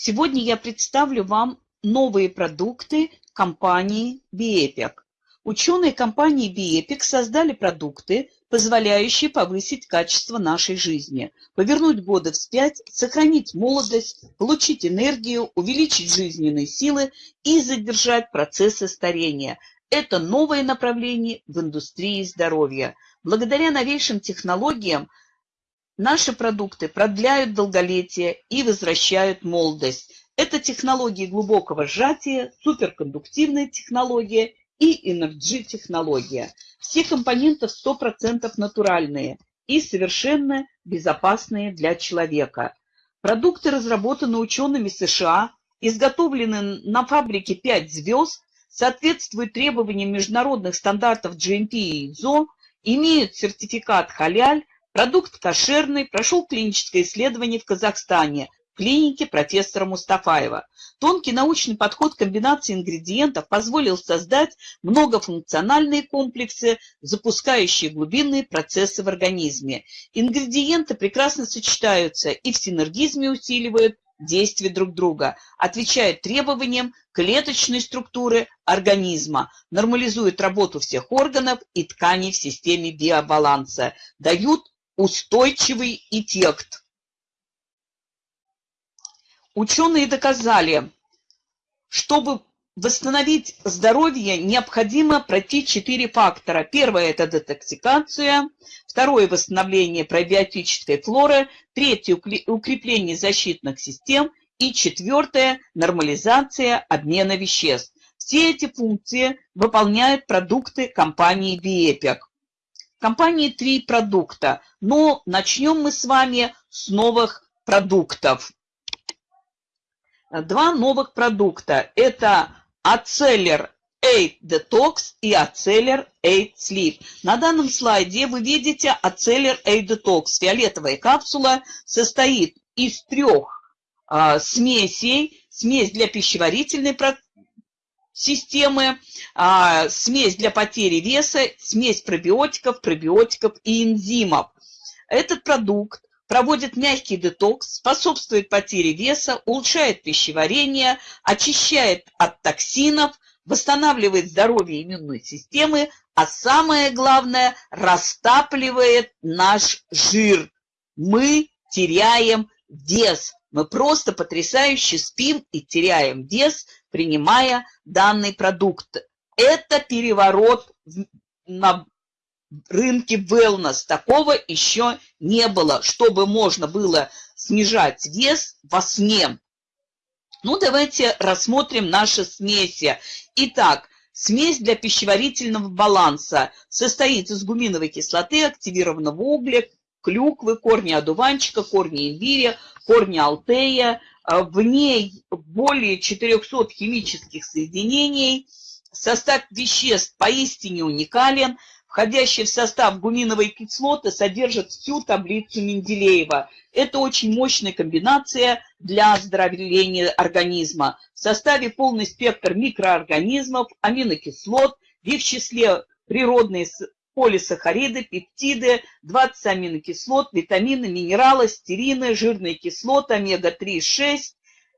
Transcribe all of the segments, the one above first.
Сегодня я представлю вам новые продукты компании BEpic. Ученые компании BEpic создали продукты, позволяющие повысить качество нашей жизни, повернуть годы вспять, сохранить молодость, получить энергию, увеличить жизненные силы и задержать процессы старения. Это новое направление в индустрии здоровья. Благодаря новейшим технологиям наши продукты продляют долголетие и возвращают молодость. Это технологии глубокого сжатия, суперкондуктивная технология и Energy-технология. Все компоненты 100% натуральные и совершенно безопасные для человека. Продукты разработаны учеными США, изготовлены на фабрике 5 звезд, соответствуют требованиям международных стандартов GMP и ISO, имеют сертификат халяль, продукт кошерный, прошел клиническое исследование в Казахстане – клинике профессора Мустафаева. Тонкий научный подход комбинации ингредиентов позволил создать многофункциональные комплексы, запускающие глубинные процессы в организме. Ингредиенты прекрасно сочетаются и в синергизме усиливают действия друг друга, отвечают требованиям клеточной структуры организма, нормализуют работу всех органов и тканей в системе биобаланса, дают устойчивый эффект. Ученые доказали, чтобы восстановить здоровье, необходимо пройти четыре фактора. Первое – это детоксикация, второе – восстановление пробиотической флоры, третье – укрепление защитных систем и четвертое – нормализация обмена веществ. Все эти функции выполняют продукты компании BEpic. Компании три продукта, но начнем мы с вами с новых продуктов два новых продукта. Это Ацеллер 8 Detox и Ацеллер 8 Sleep. На данном слайде вы видите Ацеллер 8 Detox. Фиолетовая капсула состоит из трех а, смесей. Смесь для пищеварительной системы, а, смесь для потери веса, смесь пробиотиков, пробиотиков и энзимов. Этот продукт проводит мягкий детокс, способствует потере веса, улучшает пищеварение, очищает от токсинов, восстанавливает здоровье иммунной системы, а самое главное, растапливает наш жир. Мы теряем вес. Мы просто потрясающе спим и теряем вес, принимая данный продукт. Это переворот на рынке wellness. Такого еще не было, чтобы можно было снижать вес во сне. Ну, давайте рассмотрим наши смеси. Итак, смесь для пищеварительного баланса состоит из гуминовой кислоты, активированного угля, клюквы, корня одуванчика, корня имбиря, корня алтея. В ней более 400 химических соединений. Состав веществ поистине уникален – входящие в состав гуминовой кислоты, содержат всю таблицу Менделеева. Это очень мощная комбинация для оздоровления организма. В составе полный спектр микроорганизмов, аминокислот, в их числе природные полисахариды, пептиды, 20 аминокислот, витамины, минералы, стерины, жирные кислоты, омега-3, 6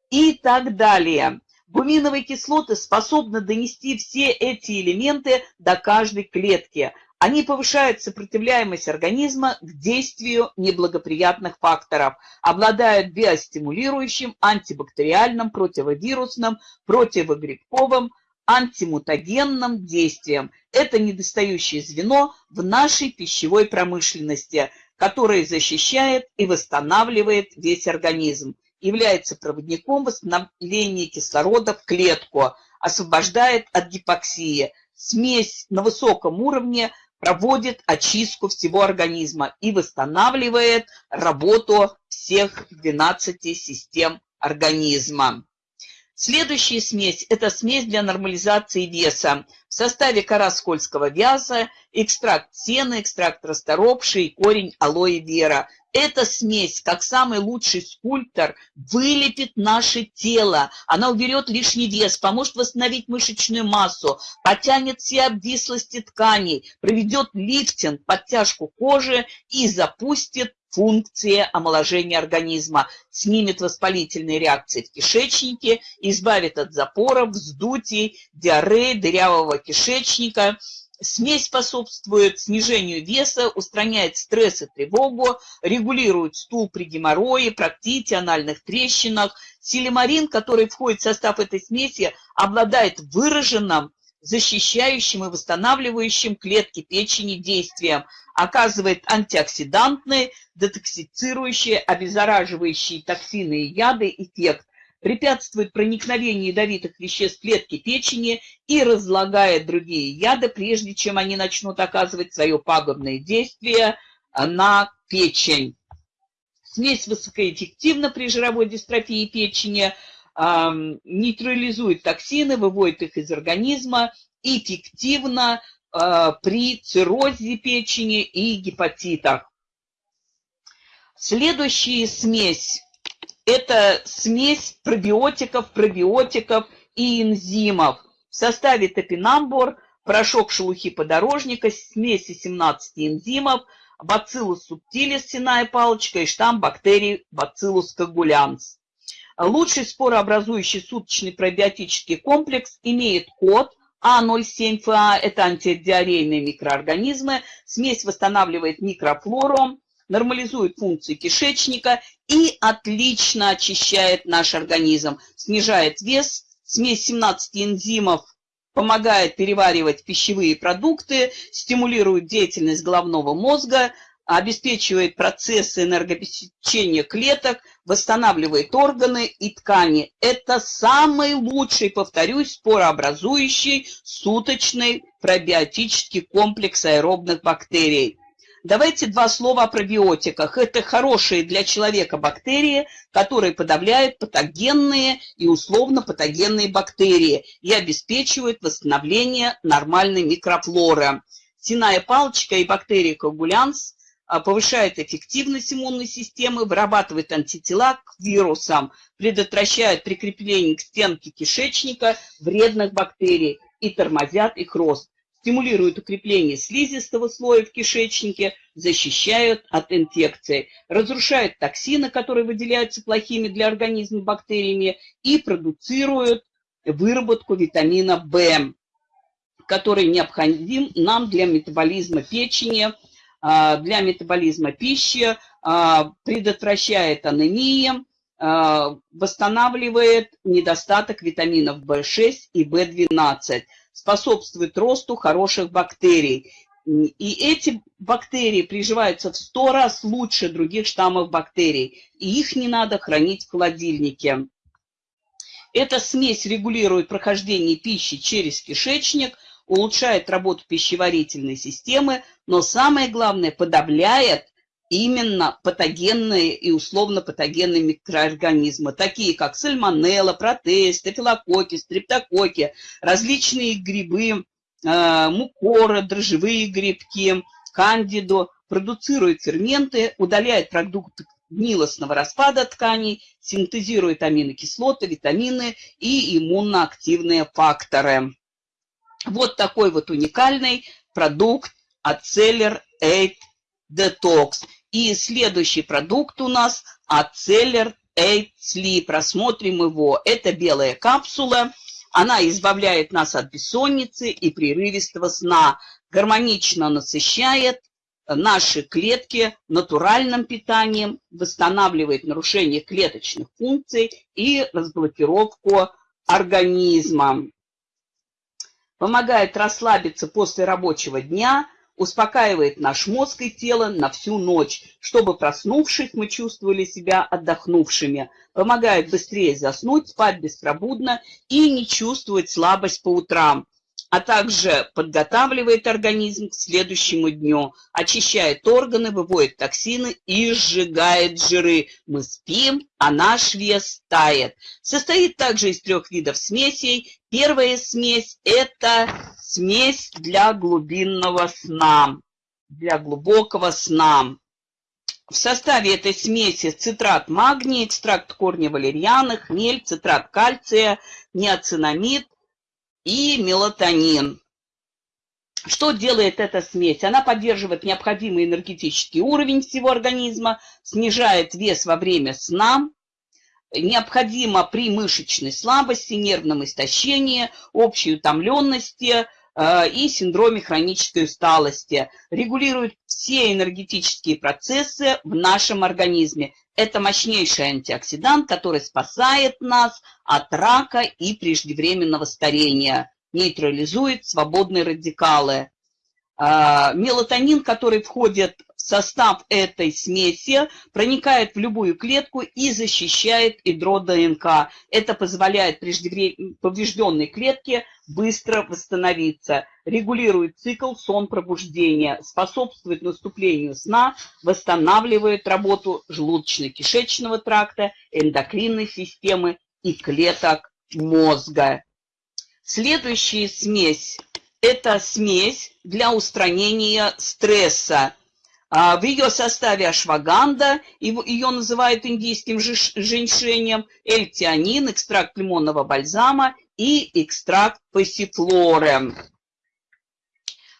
и так далее. Гуминовые кислоты способны донести все эти элементы до каждой клетки. Они повышают сопротивляемость организма к действию неблагоприятных факторов, обладают биостимулирующим, антибактериальным, противовирусным, противогрибковым, антимутагенным действием. Это недостающее звено в нашей пищевой промышленности, которое защищает и восстанавливает весь организм является проводником восстановления кислорода в клетку, освобождает от гипоксии. Смесь на высоком уровне проводит очистку всего организма и восстанавливает работу всех 12 систем организма. Следующая смесь – это смесь для нормализации веса. В составе кора скользкого вяза, экстракт сена, экстракт расторопши корень алоэ вера. Эта смесь, как самый лучший скульптор, вылепит наше тело. Она уберет лишний вес, поможет восстановить мышечную массу, потянет все обвислости тканей, проведет лифтинг, подтяжку кожи и запустит функции омоложения организма, снимет воспалительные реакции в кишечнике, избавит от запоров, вздутий, диареи, дырявого кишечника. Смесь способствует снижению веса, устраняет стресс и тревогу, регулирует стул при геморрое, проктите, анальных трещинах. Силимарин, который входит в состав этой смеси, обладает выраженным защищающим и восстанавливающим клетки печени действием, оказывает антиоксидантный, детоксицирующий, обеззараживающий токсины и яды эффект, препятствует проникновению ядовитых веществ в клетки печени и разлагает другие яды, прежде чем они начнут оказывать свое пагубное действие на печень. Смесь высокоэффективна при жировой дистрофии печени, нейтрализует токсины, выводит их из организма, эффективно э, при циррозе печени и гепатитах. Следующая смесь – это смесь пробиотиков, пробиотиков и энзимов. В составе топинамбур, порошок шелухи подорожника, смеси 17 энзимов, бациллус субтилис, синая палочка и штамм бактерий бациллус когулянс. Лучший спорообразующий суточный пробиотический комплекс имеет код А07ФА, это антидиарейные микроорганизмы, смесь восстанавливает микрофлору, нормализует функции кишечника и отлично очищает наш организм, снижает вес, смесь 17 энзимов помогает переваривать пищевые продукты, стимулирует деятельность головного мозга, обеспечивает процессы энергообеспечения клеток, восстанавливает органы и ткани. Это самый лучший, повторюсь, спорообразующий суточный пробиотический комплекс аэробных бактерий. Давайте два слова о пробиотиках. Это хорошие для человека бактерии, которые подавляют патогенные и условно патогенные бактерии и обеспечивают восстановление нормальной микрофлоры. Синая палочка и бактерии коагулянс а, повышает эффективность иммунной системы, вырабатывает антитела к вирусам, предотвращает прикрепление к стенке кишечника вредных бактерий и тормозят их рост, стимулируют укрепление слизистого слоя в кишечнике, защищают от инфекций, разрушают токсины, которые выделяются плохими для организма бактериями и продуцируют выработку витамина В, который необходим нам для метаболизма печени, а, для метаболизма пищи, а, предотвращает анемии, а, восстанавливает недостаток витаминов В6 и В12, способствует росту хороших бактерий. И эти бактерии приживаются в 100 раз лучше других штаммов бактерий, и их не надо хранить в холодильнике. Эта смесь регулирует прохождение пищи через кишечник – улучшает работу пищеварительной системы, но самое главное, подавляет именно патогенные и условно-патогенные микроорганизмы, такие как сальмонелла, протеи, стафилококки, стрептококки, различные грибы, э, мукоры, дрожжевые грибки, кандиду, продуцирует ферменты, удаляет продукты гнилостного распада тканей, синтезирует аминокислоты, витамины и иммуноактивные факторы. Вот такой вот уникальный продукт Ацеллер 8 Detox. И следующий продукт у нас Ацеллер 8 Sleep. Рассмотрим его. Это белая капсула. Она избавляет нас от бессонницы и прерывистого сна. Гармонично насыщает наши клетки натуральным питанием, восстанавливает нарушение клеточных функций и разблокировку организма помогает расслабиться после рабочего дня, успокаивает наш мозг и тело на всю ночь, чтобы, проснувшись, мы чувствовали себя отдохнувшими, помогает быстрее заснуть, спать беспробудно и не чувствовать слабость по утрам а также подготавливает организм к следующему дню, очищает органы, выводит токсины и сжигает жиры. Мы спим, а наш вес тает. Состоит также из трех видов смесей. Первая смесь – это смесь для глубинного сна, для глубокого сна. В составе этой смеси цитрат магния, экстракт корня валерьяны, хмель, цитрат кальция, неоцинамид и мелатонин. Что делает эта смесь? Она поддерживает необходимый энергетический уровень всего организма, снижает вес во время сна, необходимо при мышечной слабости, нервном истощении, общей утомленности и синдроме хронической усталости. Регулирует все энергетические процессы в нашем организме. Это мощнейший антиоксидант, который спасает нас от рака и преждевременного старения нейтрализует свободные радикалы. А, мелатонин, который входит состав этой смеси, проникает в любую клетку и защищает ядро ДНК. Это позволяет поврежденной клетке быстро восстановиться, регулирует цикл сон-пробуждения, способствует наступлению сна, восстанавливает работу желудочно-кишечного тракта, эндокринной системы и клеток мозга. Следующая смесь – это смесь для устранения стресса. А, в ее составе ашваганда, ее называют индийским женьшенем, эльтианин, экстракт лимонного бальзама и экстракт пассифлоры.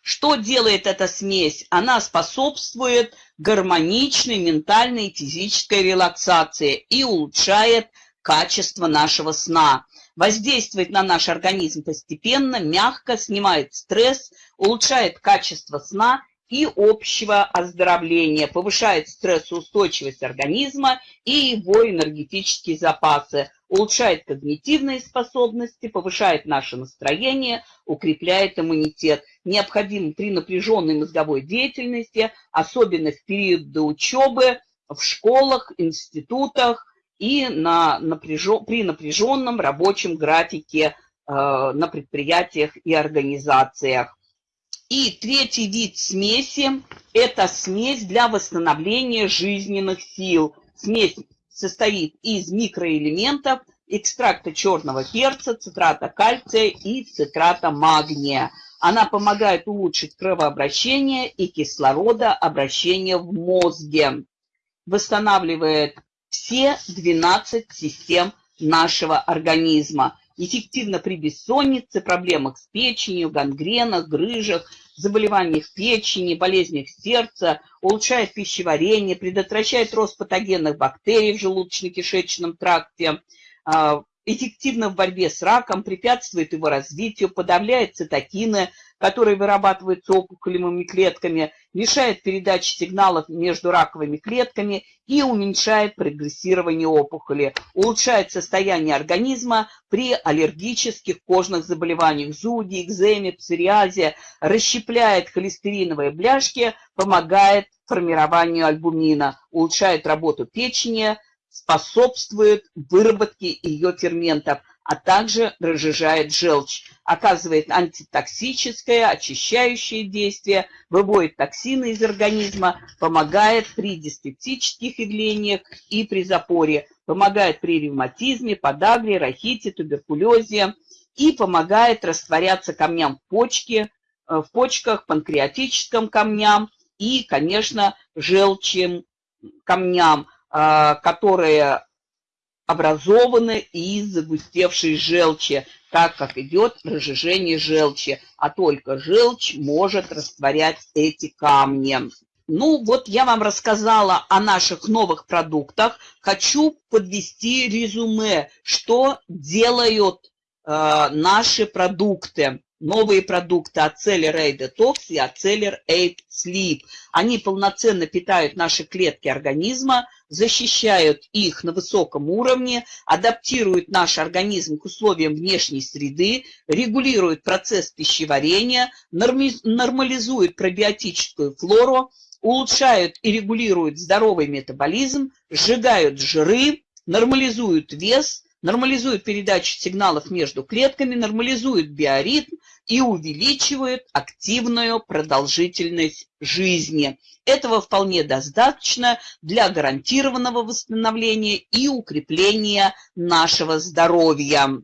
Что делает эта смесь? Она способствует гармоничной ментальной и физической релаксации и улучшает качество нашего сна воздействует на наш организм постепенно, мягко, снимает стресс, улучшает качество сна и общего оздоровления, повышает стрессоустойчивость организма и его энергетические запасы, улучшает когнитивные способности, повышает наше настроение, укрепляет иммунитет. Необходимо при напряженной мозговой деятельности, особенно в период до учебы, в школах, институтах, и на напряжен, при напряженном рабочем графике э, на предприятиях и организациях. И третий вид смеси – это смесь для восстановления жизненных сил. Смесь состоит из микроэлементов, экстракта черного перца, цитрата кальция и цитрата магния. Она помогает улучшить кровообращение и кислородообращение в мозге, восстанавливает все 12 систем нашего организма. Эффективно при бессоннице, проблемах с печенью, гангренах, грыжах, заболеваниях печени, болезнях сердца, улучшает пищеварение, предотвращает рост патогенных бактерий в желудочно-кишечном тракте, а, эффективно в борьбе с раком, препятствует его развитию, подавляет цитокины, которые вырабатываются опухолевыми клетками, мешает передаче сигналов между раковыми клетками и уменьшает прогрессирование опухоли, улучшает состояние организма при аллергических кожных заболеваниях, зуде, экземе, псориазе, расщепляет холестериновые бляшки, помогает формированию альбумина, улучшает работу печени, способствует выработке ее ферментов, а также разжижает желчь, оказывает антитоксическое, очищающее действие, выводит токсины из организма, помогает при диспептических явлениях и при запоре, помогает при ревматизме, подагре, рахите, туберкулезе и помогает растворяться камням в почке, э, в почках, панкреатическим камням и, конечно, желчным камням, которые образованы из загустевшей желчи, так как идет разжижение желчи, а только желчь может растворять эти камни. Ну, вот я вам рассказала о наших новых продуктах. Хочу подвести резюме, что делают э, наши продукты новые продукты Ацелер A Detox и Ацелер A Sleep. Они полноценно питают наши клетки организма, защищают их на высоком уровне, адаптируют наш организм к условиям внешней среды, регулируют процесс пищеварения, нормализуют пробиотическую флору, улучшают и регулируют здоровый метаболизм, сжигают жиры, нормализуют вес, нормализуют передачу сигналов между клетками, нормализуют биоритм, и увеличивают активную продолжительность жизни. Этого вполне достаточно для гарантированного восстановления и укрепления нашего здоровья.